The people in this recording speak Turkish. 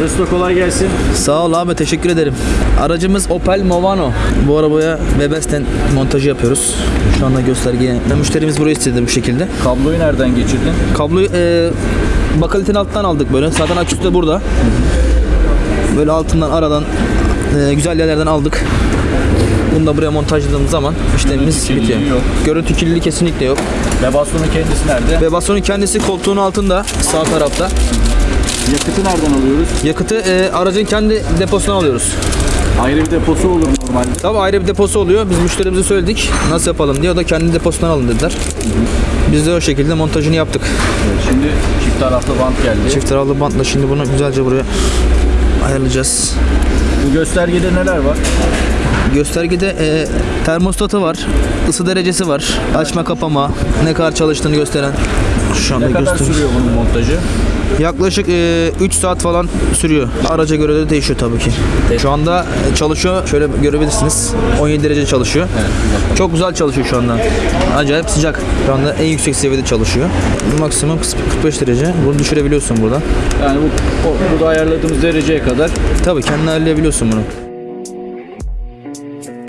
Mesut kolay gelsin. Sağ ol abi teşekkür ederim. Aracımız Opel Movano. Bu arabaya Webesten montajı yapıyoruz. Şu anda göstergeye. Müşterimiz burayı istedi bu şekilde. Kabloyu nereden geçirdin? Kabloyu e, bakalitenin alttan aldık böyle. Zaten aküsü de burada. Böyle altından aradan e, güzel yerlerden aldık. Bunu da buraya montajladığımız zaman işlemimiz kirliliği bitiyor. yok. Görüntü kirliliği kesinlikle yok. Ve bastonun kendisi nerede? Ve bastonun kendisi koltuğun altında sağ tarafta. Yakıtı nereden alıyoruz? Yakıtı e, aracın kendi deposuna alıyoruz. Ayrı bir deposu olur normalde. Tabii ayrı bir deposu oluyor. Biz müşterimize söyledik nasıl yapalım diye. O da kendi deposundan alın dediler. Biz de o şekilde montajını yaptık. Evet, şimdi çift taraflı bant geldi. Çift taraflı bantla şimdi bunu güzelce buraya ayarlayacağız. Bu göstergede neler var? Göstergede e, termostatı var, ısı derecesi var, açma kapama, ne kadar çalıştığını gösteren. Şu anda Ne kadar gösteriyor. sürüyor bunun montajı? Yaklaşık 3 saat falan sürüyor. Araca göre de değişiyor tabii ki. Şu anda e, çalışıyor. Şöyle görebilirsiniz. 17 derece çalışıyor. Çok güzel çalışıyor şu anda. Acayip sıcak. Şu anda en yüksek seviyede çalışıyor. Maksimum 45 derece. Bunu düşürebiliyorsun burada. Yani bu, o- burada ayarladığımız dereceye kadar Tabii kendin ayarlayabiliyorsun bunu. Thank you.